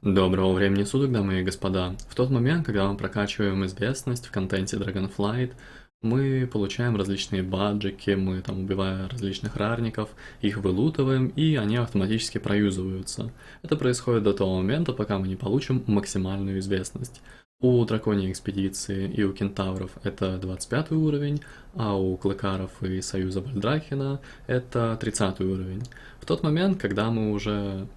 Доброго времени суток, дамы и господа. В тот момент, когда мы прокачиваем известность в контенте Dragonflight, мы получаем различные баджики, мы там убиваем различных рарников, их вылутываем, и они автоматически проюзываются. Это происходит до того момента, пока мы не получим максимальную известность. У драконьей экспедиции и у кентавров это 25 уровень, а у клыкаров и союза Бальдрахина это 30 уровень. В тот момент, когда мы уже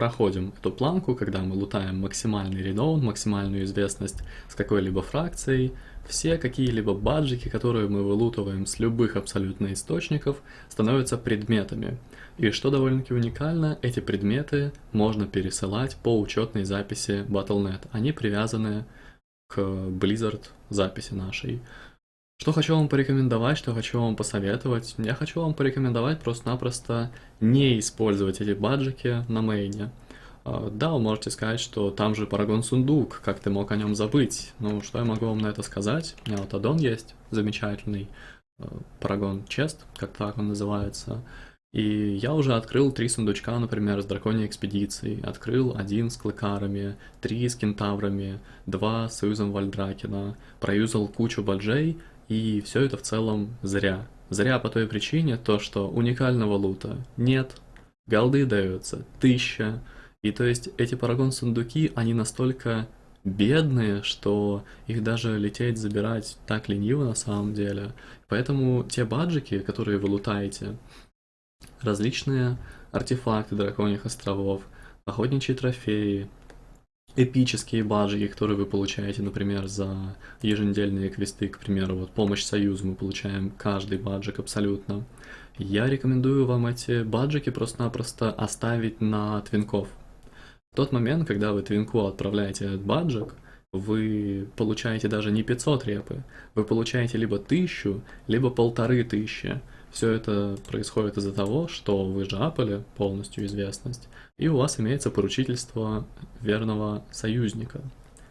проходим эту планку, когда мы лутаем максимальный реноун, максимальную известность с какой-либо фракцией, все какие-либо баджики, которые мы вылутываем с любых абсолютно источников, становятся предметами. И что довольно-таки уникально, эти предметы можно пересылать по учетной записи Battle.net. Они привязаны к Blizzard записи нашей. Что хочу вам порекомендовать, что хочу вам посоветовать. Я хочу вам порекомендовать просто-напросто не использовать эти баджики на мейне. А, да, вы можете сказать, что там же Парагон Сундук, как ты мог о нем забыть? Ну, что я могу вам на это сказать? У меня вот аддон есть, замечательный, Парагон Чест, как так он называется. И я уже открыл три сундучка, например, с драконьей экспедицией. Открыл один с клыкарами, три с кентаврами, два с союзом Вальдракена. Проюзал кучу баджей, и все это в целом зря. Зря по той причине, то что уникального лута нет, голды даются тысяча, и то есть эти парагон сундуки, они настолько бедные, что их даже лететь забирать так лениво на самом деле. Поэтому те баджики, которые вы лутаете, различные артефакты драконьих островов, охотничьи трофеи, эпические баджики, которые вы получаете, например, за еженедельные квесты, к примеру, вот помощь союзу мы получаем каждый баджик абсолютно. Я рекомендую вам эти баджики просто-напросто оставить на твинков. Тот момент, когда вы твинку отправляете этот баджик, вы получаете даже не 500 репы, вы получаете либо 1000, либо полторы тысячи. Все это происходит из-за того, что вы жапали полностью известность, и у вас имеется поручительство верного союзника,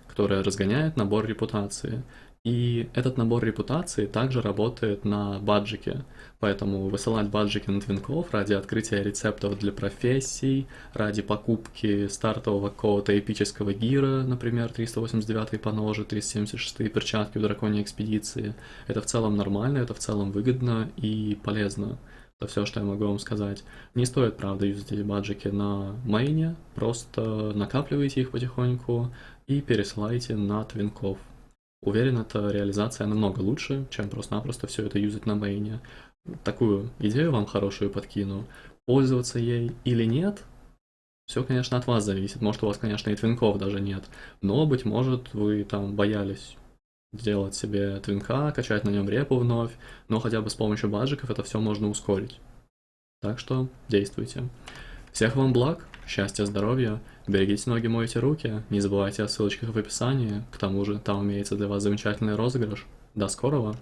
которое разгоняет набор репутации. И этот набор репутации также работает на баджике, поэтому высылать баджики на твинков ради открытия рецептов для профессий, ради покупки стартового какого-то эпического гира, например, 389 по ноже, 376 перчатки у драконьей экспедиции, это в целом нормально, это в целом выгодно и полезно. Это все, что я могу вам сказать. Не стоит, правда, юзать эти баджики на мейне, просто накапливайте их потихоньку и пересылайте на твинков. Уверен, эта реализация намного лучше, чем просто-напросто все это юзать на мейне. Такую идею вам хорошую подкину. Пользоваться ей или нет, все, конечно, от вас зависит. Может, у вас, конечно, и твинков даже нет. Но, быть может, вы там боялись сделать себе твинка, качать на нем репу вновь. Но хотя бы с помощью баджиков это все можно ускорить. Так что действуйте. Всех вам благ, счастья, здоровья, берегите ноги, мойте руки, не забывайте о ссылочках в описании, к тому же там имеется для вас замечательный розыгрыш. До скорого!